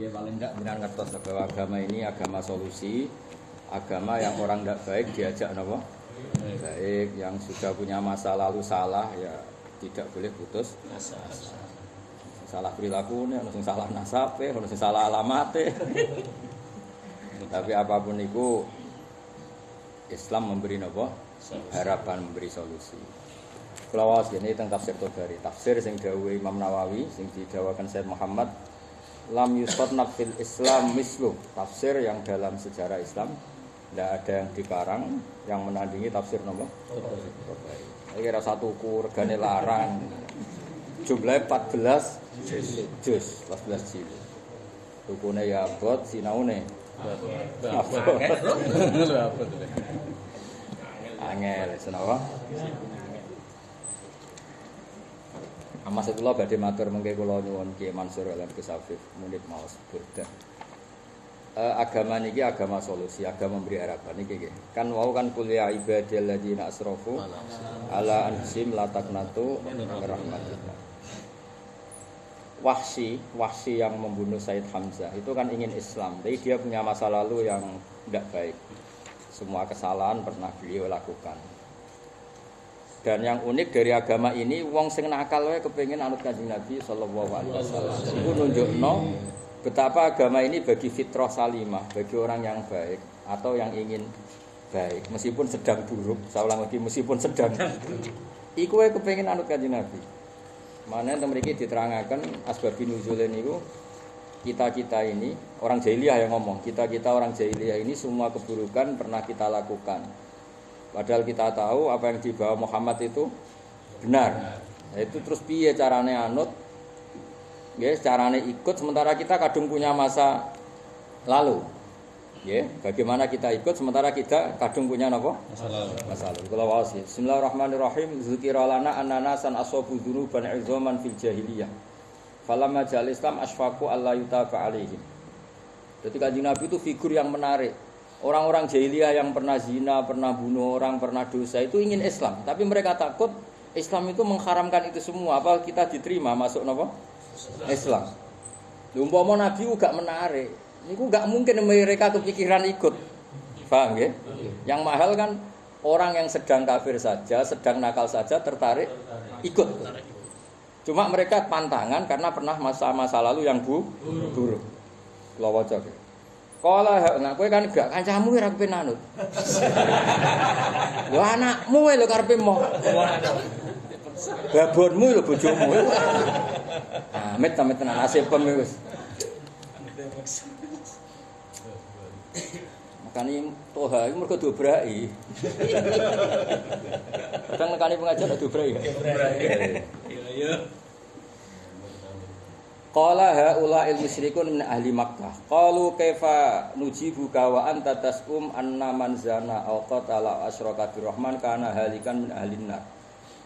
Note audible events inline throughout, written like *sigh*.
Ya paling enggak benar ngertos bahwa agama ini agama solusi, agama yang orang tidak baik diajak nopo baik, yang sudah punya masa lalu salah ya tidak boleh putus salah perilaku nih, harus salah nasabe, harus salah alamate. Tapi apa pun itu Islam memberi nopo harapan memberi solusi. Kalau awas ini tentang tafsir Tobari, tafsir sing dawuh Imam Nawawi, sing didawakan Said Muhammad, lam yusfat nafil Islam mislu, tafsir yang dalam sejarah Islam. Tidak ada yang dikarang yang menandingi tafsir nomor. Ini kira satu kur, regane larang, jumlahnya 14 juz, 14 jilid. Rukune ya abot, sinaune. Angel, senawa. Amas itu lo badhe matur mengke kula nyuwun Ki Mansur lan Kesafif munit maos burda. Eh, agama niki agama solusi, agama memberi harapan niki. Kan wau kan kuliah ibadil ladzina asrafu ala anfusihim la taqnatu rahmatillah. Wahsi, Wahsi yang membunuh Said Hamzah itu kan ingin Islam, tapi dia punya masa lalu yang tidak baik. Semua kesalahan pernah beliau lakukan. Dan yang unik dari agama ini, wong sing nakal wae kepengin anut kanjeng Nabi Shallallahu Alaihi Wasallam. Itu nunjukno betapa agama ini bagi fitrah salimah, bagi orang yang baik atau yang ingin baik, meskipun sedang buruk. Saya ulang lagi, meskipun sedang. Iku wae kepengin anut kanjeng Nabi. Mana yang memiliki diterangkan asbabun nuzulin itu kita-kita ini orang jahiliyah yang ngomong kita-kita orang jahiliyah ini semua keburukan pernah kita lakukan padahal kita tahu apa yang dibawa Muhammad itu benar. Nah, itu terus piye carane anut? Ya carane ikut sementara kita kadung punya masa lalu. Ya bagaimana kita ikut sementara kita kadung punya apa masa lalu. Masa lalu. Kalau wawas ya Bismillahirrahmanirrahim. Zikira lana annana san asabu dzunuban izaman fil jahiliyah. Falamma jal Islam asfaku alla yutaba alaihim jadi kanjeng Nabi itu figur yang menarik orang-orang jahiliyah yang pernah zina pernah bunuh orang pernah dosa itu ingin Islam tapi mereka takut Islam itu mengharamkan itu semua apa kita diterima masuk apa Islam Umpama Nabi juga menarik Niku nggak mungkin mereka kepikiran ikut. Paham ya? Yang mahal kan orang yang sedang kafir saja, sedang nakal saja tertarik ikut. Cuma mereka pantangan karena pernah masa-masa lalu yang bu buruk. Kalau wajah. Kala nah kowe kan gak kancamu ora kepen anut. Lho anakmu lho karepe mau. Babonmu lho bojomu. Amit amit tenan nasibem wis. Makanya toha itu mereka dobrai. Kadang nekani pengajar dobrai. Dobrai. Iya. Qala haula il musyrikun min ahli Makkah. Qalu kaifa nujibuka wa anta tasum anna man zana aw qatala asyraka birrahman kana halikan min ahli nar.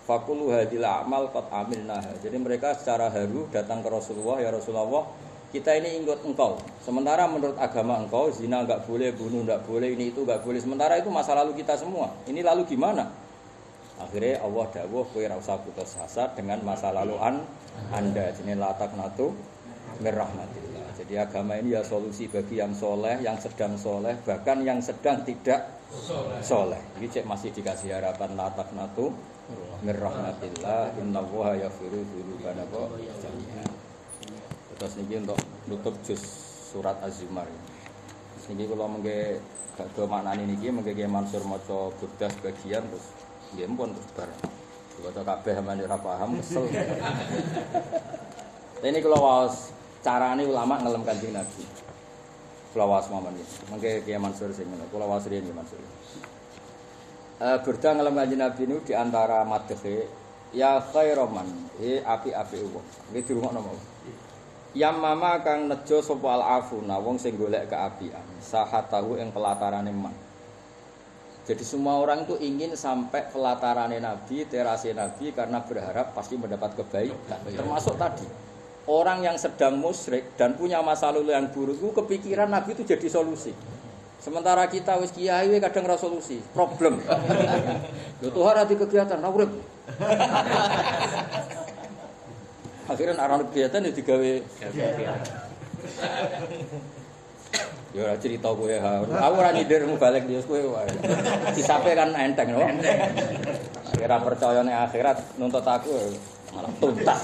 Fakulu hadil amal qad amilnaha. Jadi mereka secara haru datang ke Rasulullah ya Rasulullah kita ini ikut engkau. Sementara menurut agama engkau zina nggak boleh, bunuh nggak boleh, ini itu nggak boleh. Sementara itu masa lalu kita semua. Ini lalu gimana? Akhirnya Allah dawuh kowe ora usah putus asa dengan masa lalu an Anda. Jadi latak natu merahmatillah. Jadi agama ini ya solusi bagi yang soleh, yang sedang soleh, bahkan yang sedang tidak soleh. Ini cek masih dikasih harapan latak natu merahmatillah. Inna wuha yafiru dulu karena kok Terus niki untuk nutup juz surat Az-Zumar. Niki kalau mengke gak do maknane niki mengke Mansur maca burdah sebagian terus nggih pun terus bar. Baca kabeh amane ora paham kesel. *laughs* Ini kalau waos carane ulama ngelem kanjeng Nabi. Kula waos momen iki. Mengke Kiai Mansur sing ngono. Kula waos riyen Mansur. Eh burdah ngelem kanjeng Nabi niku di antara madhe ya khairoman, eh api-api wong. Iki dirungokno mau. Yang mama kang nejo sapa al afuna wong sing golek keapian sahatahu ing pelatarane man. Jadi semua orang itu ingin sampai pelatarane Nabi, terase Nabi karena berharap pasti mendapat kebaikan. Termasuk tadi orang yang sedang musyrik dan punya masa lalu yang buruk itu kepikiran Nabi itu jadi solusi. Sementara kita wis kiai kadang ra solusi, problem. *laughs* Lho Tuhan ati kegiatan ra urip. *laughs* Akhirnya arah kegiatan ya digawe *laughs* Ya ora cerita kowe ha. Aku ora nyindirmu balik dia kowe wae. Disape kan enteng lho. Ora percaya nek akhirat nuntut aku malah tuntas.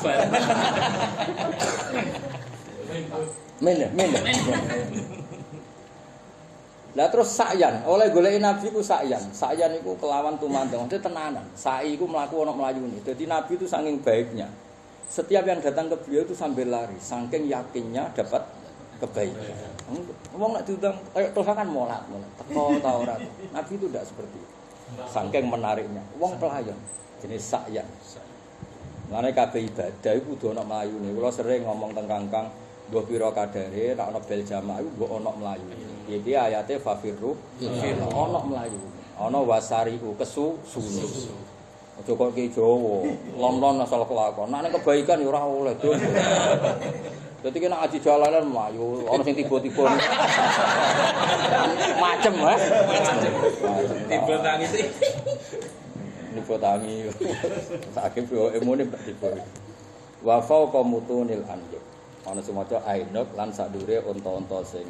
Mene, mene. Lah terus sakyan, oleh golek nabi ku sakyan. Sakyan iku kelawan tumandang, itu tenanan. Sai iku mlaku ana mlayune. Dadi nabi itu saking baiknya. Setiap yang datang ke beliau itu sambil lari, saking yakinnya dapat kebaikan. Wong nek diundang kayak Tuhan kan molat, molat. Teko ta ora. Nabi itu tidak seperti itu. Saking menariknya. Wong pelayan jenis sakyan. Mulane kabeh ibadah iku kudu ana mlayune. Kula sering ngomong teng Kangkang, mbok pira kadare nek ana bel jamaah iku mbok ana mlayu. Iki ayate fafirru ana mlayu. Ana wasariku kesu sunu. Aja kok ki Jawa, lon-lon asal kelakon. Nek kebaikan ya ora oleh. Dadi kena aji jalanan mlayu, ana sing tiba-tiba. Macem? Macem. Tiba tangi sih. Nipo tangi. Sakit yo emone tiba. Wa fauqa mutunil. Ana sing maca ainuk lan sadure unta-unta sing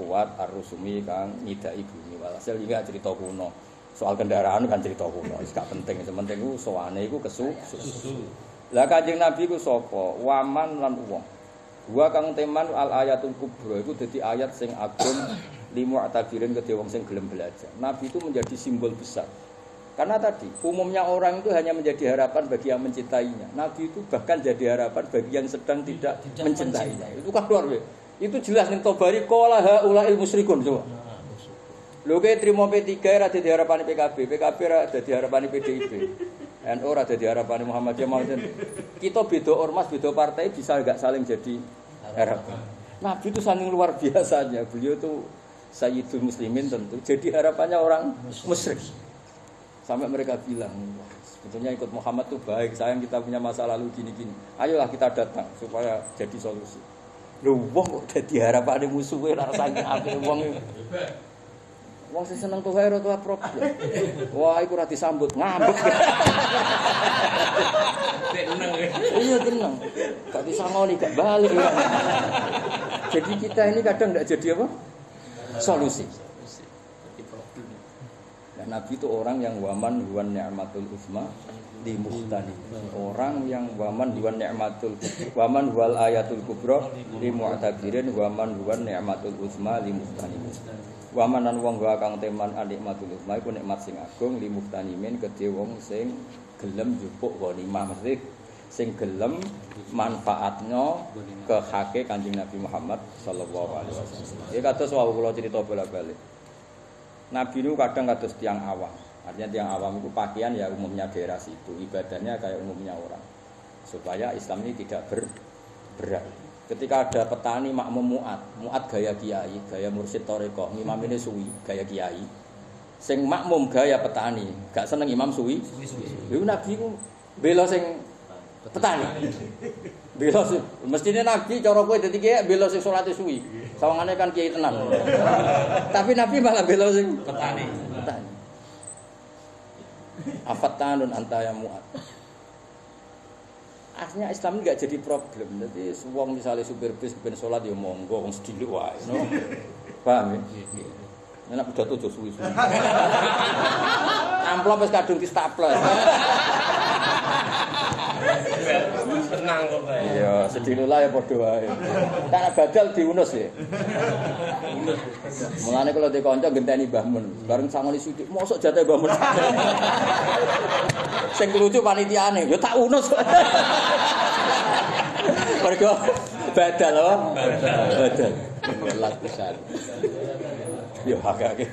kuat arusumi kang nyidaki bumi. Walhasil iki cerita kuno. Soal kendaraan kan cerita kuno, gak penting, penting ku sowane iku kesu. Lah Kanjeng Nabi ku sapa? Waman lan wong. Wa kang teman al ayatul kubra itu dadi ayat sing agung limu atabirin ke wong sing gelem belajar. Nabi itu menjadi simbol besar. Karena tadi umumnya orang itu hanya menjadi harapan bagi yang mencintainya. Nabi itu bahkan jadi harapan bagi yang sedang tidak, tidak mencintainya. Itu kan luar biasa. Itu jelas nih Tobari kola haulail musyrikun coba. Lho kayak terima P3 ada di harapan PKB, PKB ada di harapan PDIP. *laughs* NU ada di harapan Muhammadiyah mau Kita beda ormas, beda partai bisa nggak saling jadi harapan. Nabi itu saking luar biasanya. Beliau itu Sayyidul Muslimin tentu. Jadi harapannya orang musyrik. Sampai mereka bilang, sebetulnya ikut Muhammad itu baik. Sayang kita punya masa lalu gini-gini. Ayolah kita datang supaya jadi solusi. Lu wong kok dadi harapane musuhe ora akeh wong. Wong sing seneng tuh hero tuh problem. Wah, iku ora disambut ngambek. Tenang. Iya tenang. Gak disangoni gak balik. Jadi kita ini kadang nggak jadi apa? Solusi. Dan Nabi itu orang yang waman huwan ni'matul usma di muhtani. Orang yang waman huwan ni'matul waman wal ayatul kubra di mu'tabirin waman huwan ni'matul usma di muhtani. Waman lan wong wa kang teman anikmatul usma iku nikmat sing agung li muhtanimin kedhe wong sing gelem jupuk ghanimah mesti sing gelem manfaatnya ke hake Kanjeng Nabi Muhammad sallallahu alaihi wasallam. Ya kados wau kula cerita bolak-balik. Nabi itu kadang kados tiang awam. Artinya tiang awam itu pakaian ya umumnya daerah situ, ibadahnya kayak umumnya orang. Supaya Islam ini tidak ber, berat. Ketika ada petani makmum muat, muat gaya kiai, gaya mursyid toreko, imam ini suwi, gaya kiai. Sing makmum gaya petani, gak seneng imam suwi. Lalu Nabi itu bela sing petani. Bela sing mestine Nabi cara kowe dadi kiai bela sing salate suwi. Sawangane kan kiai tenan. Tapi Nabi malah bela sing Petani. petani. Afatanun anta ya muat. Artinya Islam ini gak jadi problem. Jadi wong misalnya supir bis ben sholat ya monggo wong sediluk wae. No? *laughs* Paham ya? Enak udah tuh suwi suwi. *laughs* Amplop wis kadung di *laughs* kok, Pak. Iya, sediluk lah ya padha wae. Tak badal diunus ya. Mulane kalau di kanca genteni Mbah Mun, bareng sangoni sithik, mosok jatah Mbah Mun. Sing lucu panitiane, yo tak unus. Mergo badal apa? Badal. Belas besar. Yo agak-agak.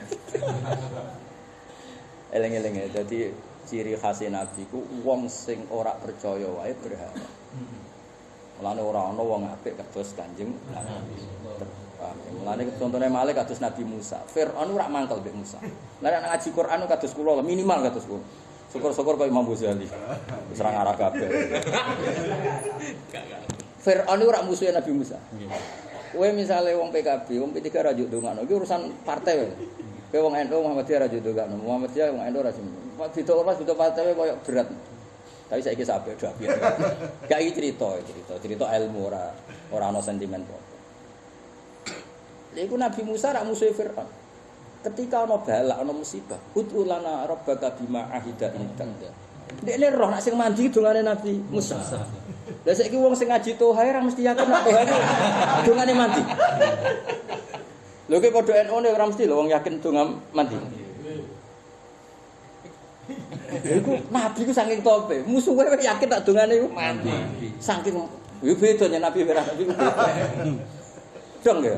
Eleng-eleng ya, jadi ciri khas Nabi ku wong sing ora percaya wae berharap. Mulane ora ana wong apik kados Kanjeng Nabi. Mulane contohnya Malik kados Nabi Musa. Firaun ora mangkel mbek Musa. Lah nek ngaji Quran kados kula minimal kados kula. Syukur-syukur kaya Imam Ghazali. Wis ora ngarah kabeh. Firaun ora musuhe Nabi Musa. Kowe misale wong PKB, wong P3 ra juk ndongakno, iki urusan partai. Kowe wong NU Muhammadiyah ra juk ndongakno, Muhammadiyah wong NU ra juk. Bito ormas bito partai koyo berat. Tapi saiki sampe do apik. *laughs* Gak iki cerita, cerita, cerita ilmu ora ora ana sentimen apa. Iku Nabi Musa rak musuh Firaun. Ketika ana balak, ana musibah, ud'u lana rabbaka bima ahida indak. Dekne roh nak sing mandi dongane Nabi Musa. Lah saiki wong sing ngaji toha ora mesti yakin nak toha iki dongane mandi. Lho ki padha NU ora mesti lho wong yakin donga mandi. Iku Nabi ku saking tope, musuhe yakin tak dongane iku mandi. Saking yo beda nya Nabi ora Nabi ku beda. Dong ya.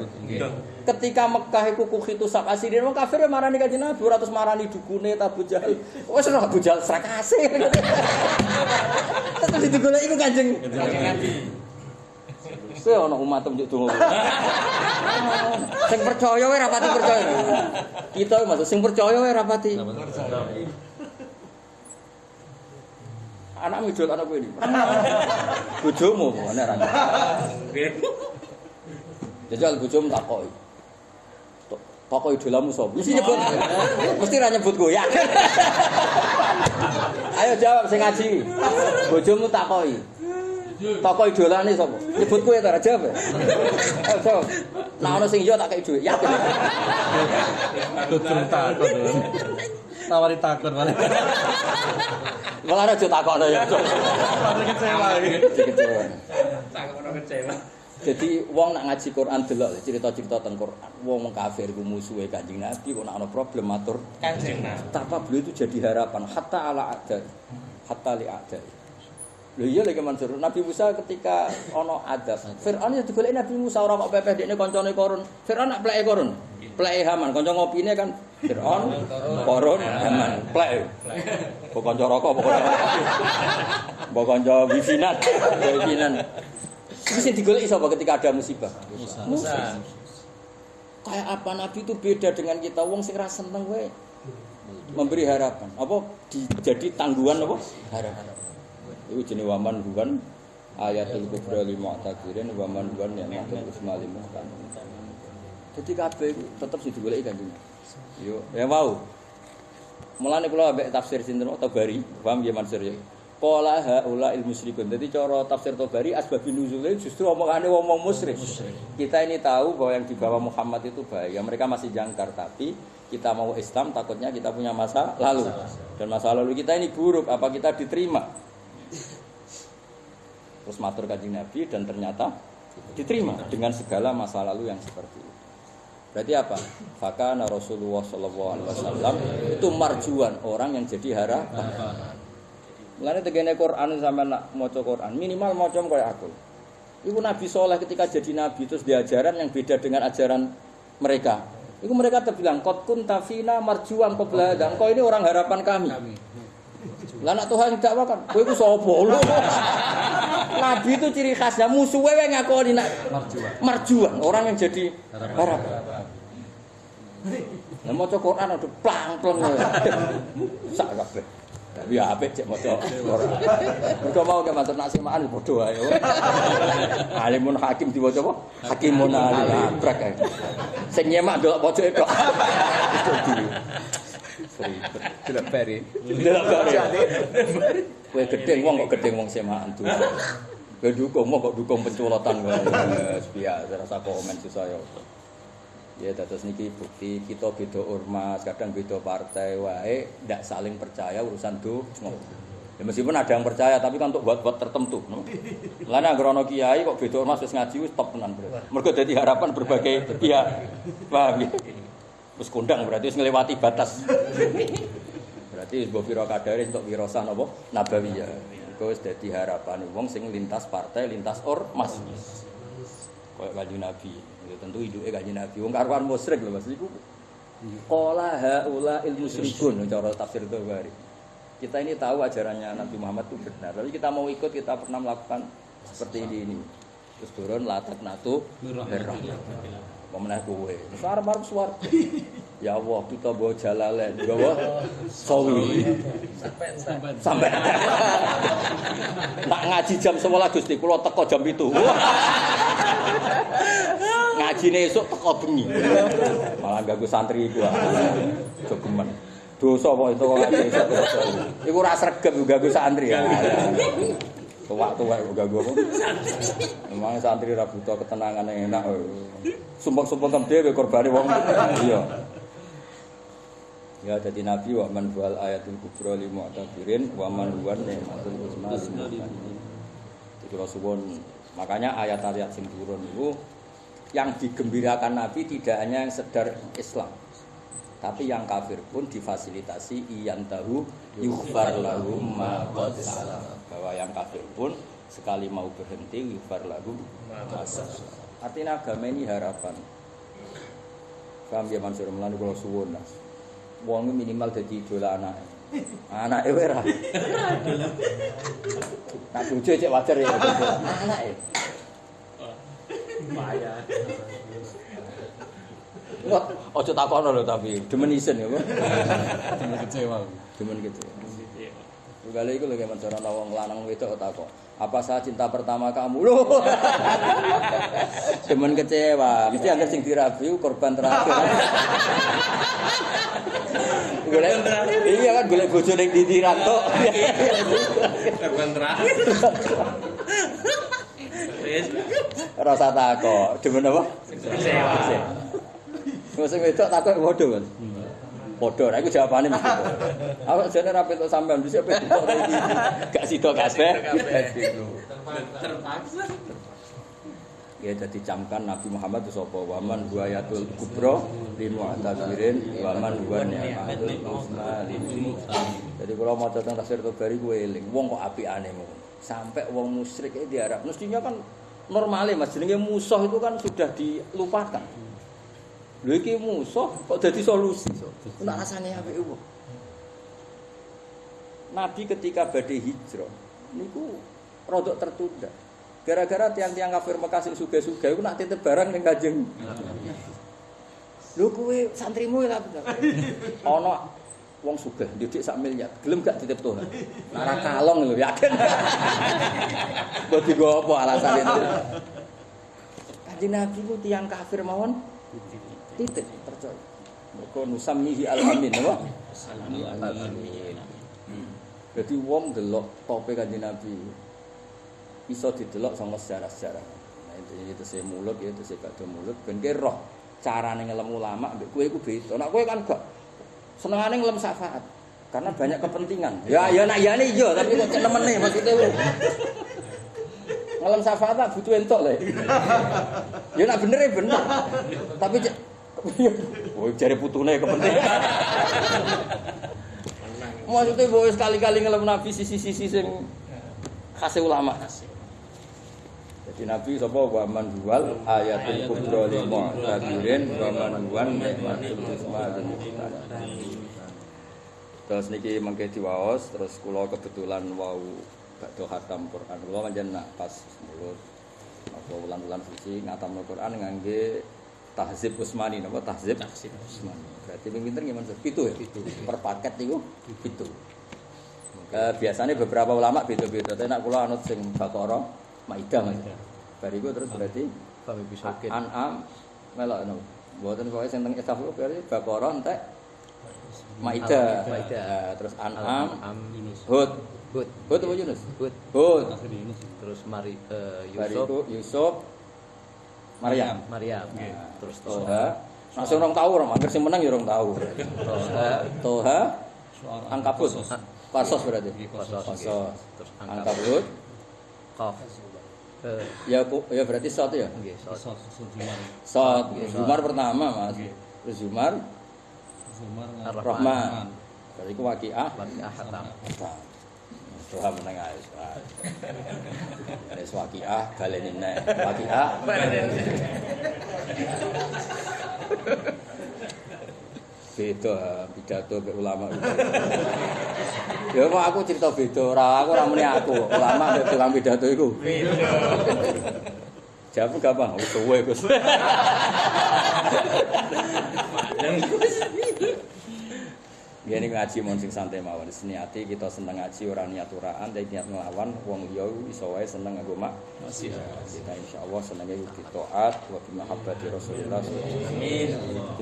Ketika Mekah iku kuh itu sak asirin wong kafir marani kanjeng Nabi ora terus marani dukune Abu Jahal. Wes ora Abu Jahal srakase. Terus digoleki iku kanjeng Nabi. Saya ana umat njuk donga. Sing percaya wae rapati percaya. Kita maksud sing percaya wae rapati. Anak midul anak ini. *laughs* Bojomu ana ra. Jajal bojomu takoki. Takoki idolamu sapa? Mesti nyebut. Mesti ra nyebut goyak. *laughs* Ayo jawab sing ngaji. Bojomu takoki. Toko idolane sapa? Nyebut kowe ta jawab. ya? Ayo jawab. Nah ono sing iya tak kei dhuwit. Yakin. Tutur takon. *laughs* Nawari takon malah. Malah aja takokno ya. Padahal kecewa iki. Kecewa. Tak ono kecewa. Jadi wong nak ngaji Quran delok cerita-cerita tentang Quran. Wong kafir ku musuhe Kanjeng Nabi kok nak ana problem matur Kanjeng Nabi. betapa beliau itu jadi harapan hatta ala ada hatta li ada. Lho iya lagi Mansur, Nabi Musa ketika ono adab, Fir'aun ya digoleki Nabi Musa ora kok pepeh dekne kancane Korun. Fir'aun nak pleke Korun. Pleke Haman, kanca ngopine kan Fir'aun, Korun, Haman, pleke. Kok kanca rokok pokoknya. Mbok kanca wifinan, wifinan. Iki sing digoleki sapa ketika ada musibah? Musa. Kayak apa Nabi itu beda dengan kita wong sing ra seneng wae memberi harapan. Apa di, jadi tangguhan apa? Harapan. Itu jenis waman bukan ayatul kubra lima takirin waman bukan yang matul usma lima Jadi kabeh tetap sih digoleki kanjeng. Yo, ya mau. Mulane kula ambek tafsir sinten Tabari, paham ya Mansur ya. Qala haula il musyrikun. Jadi cara tafsir Tabari asbabun nuzulnya justru omongane wong-wong musyrik. Kita ini tahu bahwa yang dibawa Muhammad itu bahaya. Mereka masih jangkar tapi kita mau Islam takutnya kita punya masa lalu. Dan masa lalu kita ini buruk, apa kita diterima? Terus matur kanjeng Nabi dan ternyata diterima dengan segala masa lalu yang seperti itu. Berarti apa? Fakana Rasulullah Shallallahu Alaihi Wasallam itu marjuan orang yang jadi harapan. Mulane tegene Quran sampai nak maca Quran minimal maca kayak aku. Ibu Nabi Soleh ketika jadi Nabi terus diajaran yang beda dengan ajaran mereka. Itu mereka terbilang kot kun tafina marjuan qabla dan kau ini orang harapan kami. Lah nak Tuhan dakwah kan, kowe iku sapa lho? Nabi itu ciri khasnya musuhe wae ngakoni nak Marjuan. marjuan, orang yang jadi harapan. Lah maca Quran ada plang-plang. Sak kabeh. Tapi ya apik cek maca Quran. Mergo mau ke matur nak semaan padha wae. Alimun hakim diwaca apa? Hakimun alim. Abrak. Sing nyemak delok pojoke tok. Tidak peri. Delok bare. Kowe gedeng wong kok gedeng wong semaan tuh. Kowe dukung kok dukung penculotan. Wes biasa rasa komen susah ya. Ya dados niki bukti kita beda ormas, kadang beda partai wae ndak saling percaya urusan donga. Ya meskipun ada yang percaya tapi kan untuk buat-buat tertentu. No? Lah ana kiai kok beda ormas wis ngaji wis top tenan bro. Mergo dadi harapan berbagai pihak. Paham ya? Wis kondang berarti wis nglewati batas. Berarti wis mbok pira kadare untuk wirasa napa nabawiyah. Iku wis dadi harapan wong sing lintas partai, lintas ormas. Kayak kanjeng Nabi. Ya tentu hidupe kanjeng Nabi. Wong karuan musyrik lho Mas iku. Qala haula il musyrikun cara tafsir Tabari. Kita ini tahu ajarannya Nabi Muhammad itu benar. Tapi kita mau ikut, kita pernah melakukan seperti ini ini. Terus turun latak natu merah. Pemenang kowe. Terus arep-arep swarga. *laughs* Ya Allah, kita bawa jalalen, bawa sawi. Sampai *laughs* tak ngaji jam 11 Gusti, kula teko jam 7. Ngajine esuk teko bengi. Malah ganggu santri iku. Jogeman. Dosa kok itu kok ngaji esuk. Iku ora sregep ganggu santri. Tua-tua kok gak gue Memang santri ra butuh ketenangan yang enak. Sumpah-sumpah kan dhewe korbane wong. Iya. Ya jadi Nabi wa man wal ayatul kubra li mu'tabirin wa man huwa ni'matul mu'minin. Jadi kalau makanya ayat-ayat sing turun itu yang digembirakan Nabi tidak hanya yang sedar Islam. Tapi yang kafir pun difasilitasi iyan tahu qad salaf. Bahwa yang kafir pun sekali mau berhenti qad salaf. Artinya agama ini harapan. Paham ya Mansur Melani kalau suwun lah. Minimal jadi idola anak. Anak e ora. Nak bojo cek wajar ya. Anak e. Bahaya. Wah, ojo takono lho tapi demen isen ya, Pak. Cuma kecewa. Gitu. Kali itu lagi mencari wong lanang wedok takok. Apa saya cinta pertama kamu? Loh. *laughs* Demen kecewa. Mesti anggar sing dirabi korban terakhir. Golek iya kan golek bojo ning ndi ranto. *laughs* Korban terakhir. Wis Rasa takok. Demen apa? kecewa. Wong sing wedok takok Mas. Padha, nah iku jawabane mesti. *laughs* Aku jane ra petuk sampean bisa petuk iki. Gak sida kabeh. Terpaksa. Ya jadi camkan Nabi Muhammad itu sapa waman buayatul kubro limu atabirin waman buan ni'matul limu Jadi kalau mau tentang tafsir Tobari gue eling, wong kok api aneh Sampai wong musyrik itu diharap. Mestinya kan normalnya mas, jenenge musuh itu kan sudah dilupakan. Lho iki musuh kok jadi solusi. Nak rasanya apa itu? Nabi ketika badai hijrah, niku rodok tertunda. Gara-gara tiang-tiang kafir Mekah sing sugih-sugih iku nak titip barang ning Kanjeng. Lho kuwe santrimu lah. *laughs* Ana wong sugih ndidik sak miliar, gelem gak titip Tuhan. Nak ra kalong lho yakin. *laughs* Mbok digo apa alasan itu? Kanjeng Nabi ku tiang kafir mawon titip percaya. Mergo nusammihi al-amin apa? Al-amin. Jadi wong delok tope kanjeng Nabi iso didelok sama sejarah-sejarah. Nah itu itu saya mulut ya itu saya gak mulut ben roh carane ngelem ulama mbek kowe iku beda. Nek kowe kan gak senengane ngelem syafaat. Karena banyak kepentingan. Ya ya nak ya iya tapi kok nemene maksudnya syafaat tak butuh entok lho. Ya nak bener ya bener. Tapi cek *laughs* Oh, jari putune kepentingan. *laughs* Maksudnya bahwa sekali-kali ngelem nabi sisi-sisi sing khas ulama. Jadi Nabi sapa wa man huwal ayatul kubra lil mu'tabirin wa man huwan nikmatul lil muttaqin. Terus niki mengke diwaos terus kula kebetulan wau badhe khatam Quran. Kula pancen nak pas mulut apa wulan-wulan suci ngatamno Quran ngangge tahzib Usmani napa tahzib Tahzib Usmani. Berarti pinter gimana? Pitu ya? Per paket niku pitu. Eh, biasanya beberapa ulama beda-beda. Tapi nak kula anut sing Baqarah, Maidah Mas. Bariku terus berarti Kami bisa An'am melok no. Mboten pokoke sing teng ku berarti Baqarah entek Maidah. Maidah. Eh, terus An'am, Am Hud. Hud. Hud apa Yunus? Hud. Hud. Terus Mari eh, Yusuf, Bariku Yusuf Maryam. Maryam. Nah, Terus Toha. Sing orang tahu orang, angker sing menang ya orang tahu. Toha, Toha, Angkabut, Pasos berarti. Qasos. Pasos. Terus Angkabut, Qaf. Eh, ya ya berarti Sot ya. nggih, Sot. Sot, Zumar pertama mas. Terus Zumar, Ar-Rahman. Rahman. Berarti ku Waqiah. Waqiah Hatam. Doa meneng ae. Wis Waqiah baleni nek. Waqiah. Beda pidato mbek ulama. Ya kok aku cerita beda, ora aku ora muni aku. Ulama mbek tukang pidato iku. Jawab gampang, wis suwe Gus. Ya ini ngaji mon sing santai mawon. Niati kita seneng ngaji ora niat uraan, tapi niat nglawan wong liya iso wae seneng nggo mak. Masih. Kita insyaallah senenge di taat wa bi mahabbati Rasulullah wasallam.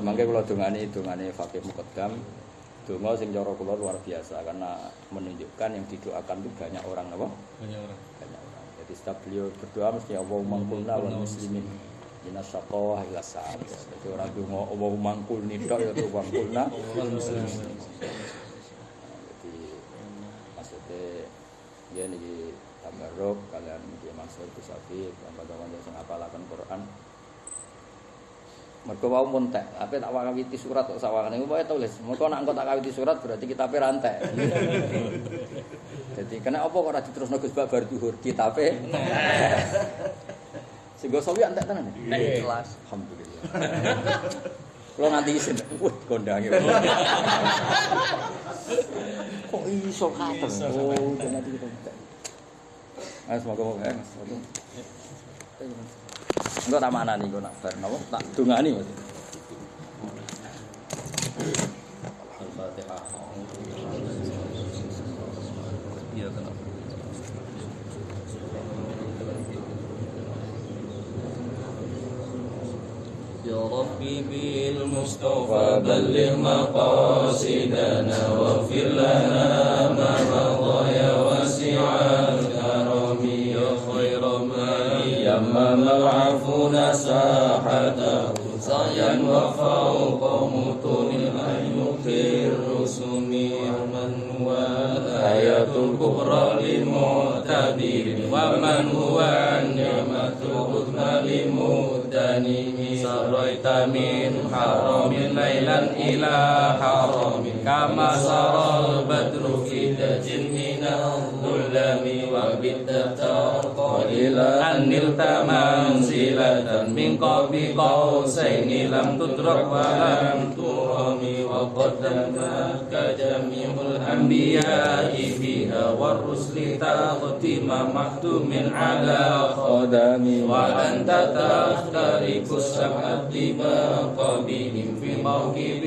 Dimangke kula dongane dongane fakih muqaddam. Donga sing cara kula luar biasa karena menunjukkan yang didoakan itu banyak orang apa? Banyak orang. Banyak Jadi setiap beliau berdoa mesti Allahumma kulna wal muslimin Ina syaqawah ila sa'ad. Jadi orang itu mau Allahumma kulni dok ya Allahumma kulna wal muslimin Jadi maksudnya Ya ini tabaruk kalian dia Mansur Kusafi Kawan-kawan yang ngapalaken Quran. Mereka mau muntek, apa tak wakawiti surat kok sawangan itu boleh tulis. Mereka nak engkau tak kawiti surat berarti kita rantai. *laughs* Jadi kena apa kok ora diterusno Gus Bak bar duhur? Kitabe. Sehingga sawi antek tenan. Jelas. Alhamdulillah. Kalau nanti isin, wah kondangi. Kok iso katen? Oh, nanti kita. Ah, semoga moga ya, Mas. Enggak tak mana nih, gue nak bar napa? Tak dungani Mas. Al-Fatihah. Iya kenapa? ربي بالمصطفى بلغ مقاصدنا واغفر لنا ما مضى يا واسع الكرم يا خير من يمم العفو ساحته سعيا وفوق متون الأيوب الرسم من هو الآية الكبرى للمعتبر ومن هو إلى حرمك كما سرى البدر في تجنين الظلم وبالدم من قاب قوسين لم تدرك ولم ترم وقدمتك جميع الأنبياء فيها والرسل تختم مختوم على خدم وأنت تخترق السبع الطباق بهم في موكب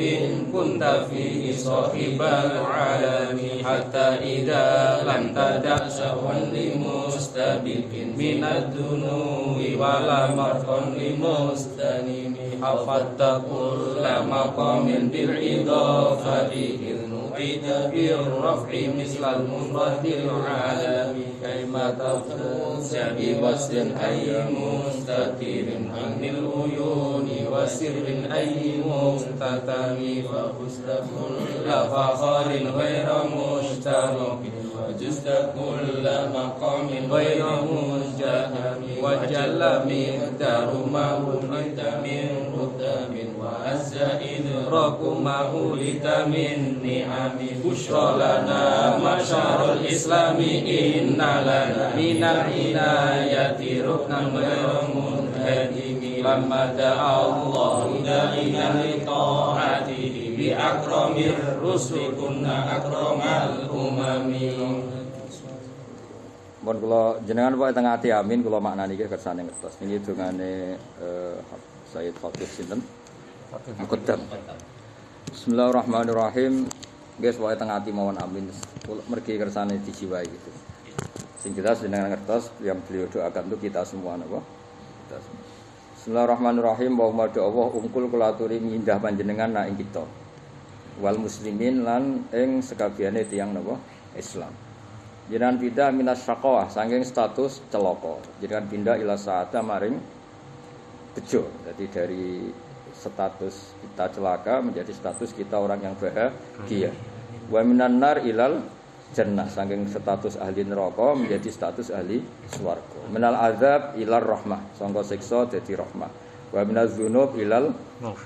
كنت فيه صاحب العالم حتى إذا لم تدع سهوا لمستبق من الدنو ولا مرقا لمستنم حفظت كل مقام بالإضافة إذ نعيد بالرفع مثل المفرد العالم كيما تفوز بوصل أي مستتر عن العيون وسر أي مستتم ففزت كل فخر غير مشترك. وجزت كل مقام غير مجهم وجل مقدار ما ولدت من رتب وعز إدراك ما ولدت من نعم بشرى لنا معشر الإسلام إن لنا من العناية ركنا غير منهدم لما دعا الله داعيا لطاعته بأكرم الرسل كنا أكرم الأمم Mohon kula jenengan pokoke tengah ati amin kula maknani iki kersane ngertos. Niki dongane eh Sayyid Khatib sinten? Muqaddam. Bismillahirrahmanirrahim. Guys, pokoke tengah ati mawon amin. Kula mergi kersane dijiwai gitu. Sing jelas jenengan ngertos yang beliau doakan itu kita semua napa? Kita semua. Bismillahirrahmanirrahim. Wa Allah ungkul kula aturi mindah panjenengan nak ing kita. Wal muslimin lan ing sekabehane tiyang napa? Islam. Jenengan pindah minas syaqawah saking status celaka. Jenengan pindah ila saata maring bejo. Jadi dari status kita celaka menjadi status kita orang yang bahagia. Wa minan nar ilal jannah saking status ahli neraka menjadi status ahli swarga. Minal azab ilal rahmah, sangka siksa dadi rahmah. Wa minaz dzunub ilal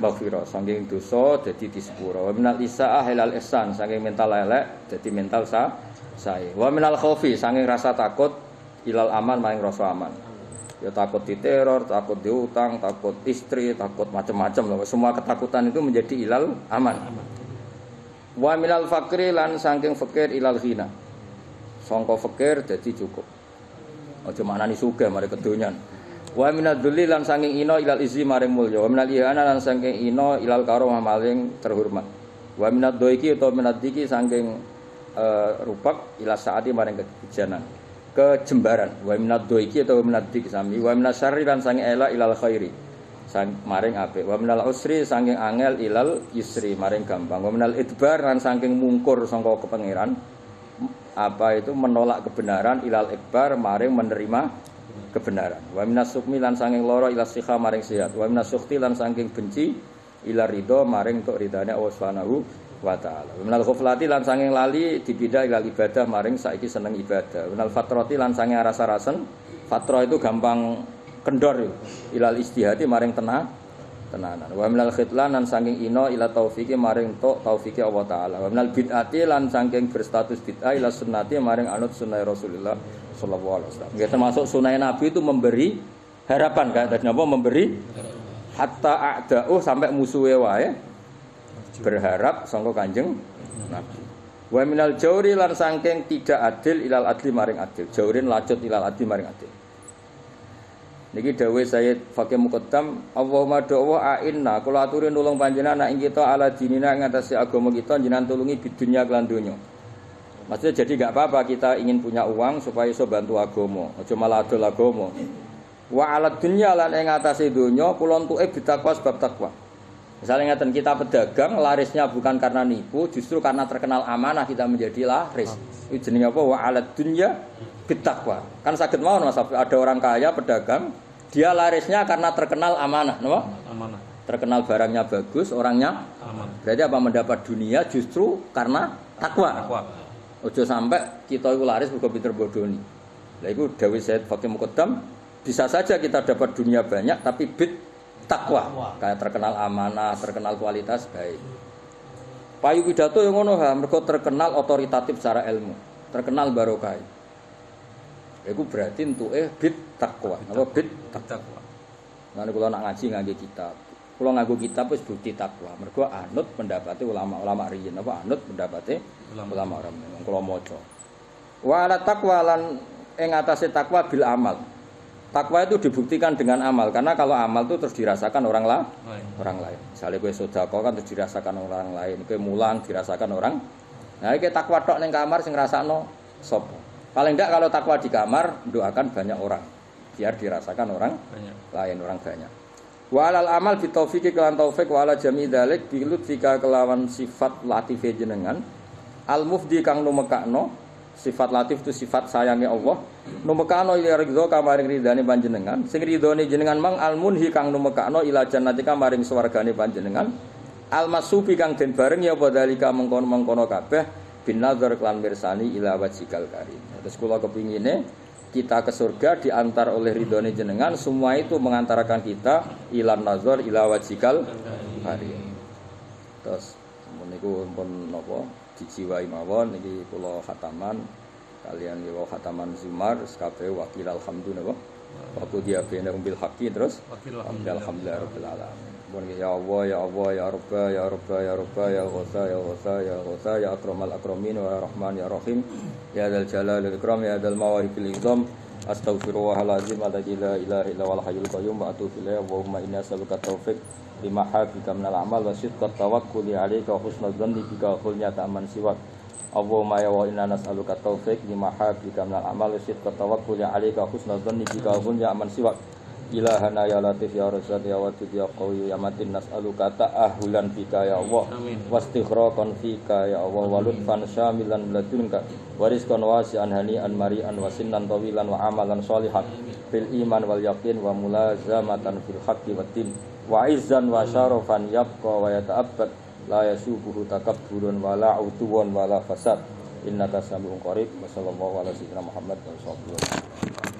maghfirah, saking dosa dadi disepuro. Wa minal isaah ilal ihsan, saking mental elek dadi mental sa sae. Wa minal khaufi, saking rasa takut ilal aman maring rasa aman. Ya takut diteror, takut diutang, takut istri, takut macam-macam. Semua ketakutan itu menjadi ilal aman. Wa minal fakri lan saking fakir ilal ghina. Sangka fakir dadi cukup. Aja maknani sugih mari kedonyan. Wa minad dzulli lan saking ino ilal izzi maring mulya. Wa minal ihana lan saking ino ilal karomah maring terhormat. Wa minad doiki utawa minad diki saking eh, rupak ila saati maring kebijanan. Kejembaran. Wa minad doiki utawa minad diki sami. Wa minas syarri lan saking ela ilal khairi. Sang maring apik. Wa minal usri saking angel ilal yusri maring gampang. Wa minal idbar lan mungkur sangka kepangeran apa itu menolak kebenaran ilal ikbar maring menerima kebenaran wa minas sukmi lan saking loro ila sikha maring sehat wa minas sukti lan saking benci ila ridho maring untuk ridane Allah Subhanahu wa taala. Minal ghaflati lan saking lali dipindah ila ibadah maring saiki seneng ibadah. Minal fatrati lan saking rasa-rasen fatra itu gampang kendor ilal istihati maring tenang tenanan. Wa minal khitlan lan saking ino ila taufiki maring tok taufiki Allah taala. Wa minal bid'ati lan saking berstatus bid'ah ila sunnati maring anut sunnah Rasulullah sallallahu alaihi wasallam. Ya termasuk sunnah Nabi itu memberi harapan. Kan tadi apa? Memberi hatta a'da'uh sampai musuhe wae berharap sangka Kanjeng Nabi wa minal jauri lan saking tidak adil ilal adli maring adil jaurin lacut ilal adli maring adil Niki dawuh Sayyid Fakih Muqaddam, Allahumma do'wa a'inna kula aturi nulung panjenengan ing kita ala dinina ing atase agama kita jenengan tulungi bidunya kelan donya. Maksudnya jadi nggak apa-apa kita ingin punya uang supaya iso bantu agama, aja malah adol agama. Wa ala dunya lan ing atase donya kula entuke bitakwa sebab takwa. Misalnya ngeten kita pedagang larisnya bukan karena nipu, justru karena terkenal amanah kita menjadi laris. Itu jenenge apa? Wa ala dunya bitakwa. Kan sakit mau Mas ada orang kaya pedagang, dia larisnya karena terkenal amanah, no? Amanah. Terkenal barangnya bagus, orangnya Aman. berarti apa mendapat dunia justru karena takwa. Takwa. Ojo sampai kita itu laris mergo pinter bodoni. Lah iku dawuh Said Fakih Muqaddam, bisa saja kita dapat dunia banyak tapi bid takwa. Kayak terkenal amanah, terkenal kualitas baik. Payu pidato yang ngono ha, mergo terkenal otoritatif secara ilmu, terkenal barokah. Iku berarti entuke bid takwa. Apa bid Takwa. Nanti kalau nak ngaji ngangge kitab. Kalau nganggo kitab wis bukti takwa. Mergo anut pendapatnya ulama-ulama riyin apa anut pendapatnya Ulama. ulama orang kalau maca. Wa ala takwa lan ing atase takwa bil amal. Takwa itu dibuktikan dengan amal karena kalau amal itu terus dirasakan orang lah Lain. orang lain. Misalnya kue sodako kan terus dirasakan orang lain, kue mulang dirasakan orang. Nah, ini takwa tok neng kamar sing ngrasakno sapa. Paling enggak kalau takwa di kamar doakan banyak orang biar dirasakan orang Banyak. lain orang banyak. Wa alal amal bi taufiki kelan taufik wa ala jami dzalik bi lutfika kelawan sifat latife jenengan al mufdi kang numekakno sifat latif itu sifat sayangnya Allah. Numekakno ila ridho kamaring ridane panjenengan. Sing ridhone jenengan mang al munhi kang numekakno ila jannati kamaring swargane panjenengan. Al masubi kang den bareng ya padhalika mengkono-mengkono kabeh. Bin nazar klan mirsani ila wajikal karim. Terus kula kepingine kita ke surga diantar oleh ridhone jenengan. Semua itu mengantarkan kita ilan nazar ila wajikal karim. Terus niku pun napa dijiwai mawon niki kula khataman. Kalian niki khataman Zumar kabeh wakil alhamdulillah Waktu dia bina bil haqi terus? Alhamdulillah. Rabbil alamin. Ya Allah ya Allah ya Rabb ya Rabb ya Rabb ya Ghasa ya Ghasa ya Ghasa ya akramal akramin wa ya Rahman ya Rahim ya dzal jalal ikram ya dzal mawarikil izam Astaghfirullahaladzim alladzi la ilaha illa wal hayyul qayyum wa atubu ilaih Allahumma inni as'aluka taufik lima habika minal amal wa tawakkuli alaika wa husnul dhanni bika khulnya ta'man siwak. Allahumma ya wa inna nas'aluka taufik lima habika minal amal wa tawakkuli alaika wa husnul dhanni bika wa khulnya ta'man siwak. Ilahana ya latif ya razak ya wadud ya qawi ya matin nas'aluka ta'ahulan bika ya Allah. Wastikhraqan fika ya Allah. Wa lutfan syamilan ladunka. Wa rizqan wasi'an hani'an mari'an wa sinnan tawilan wa amalan sholihan fil iman wal yaqin wa mulazamatan fil haqqi wa tin wa izzan wa syarafan yabqa wa yata'abbad la yasubuhu takabburun wa la utuwan wa la fasad. Innaka sami'un qarib. Wa sallallahu Muhammad wa sallallahu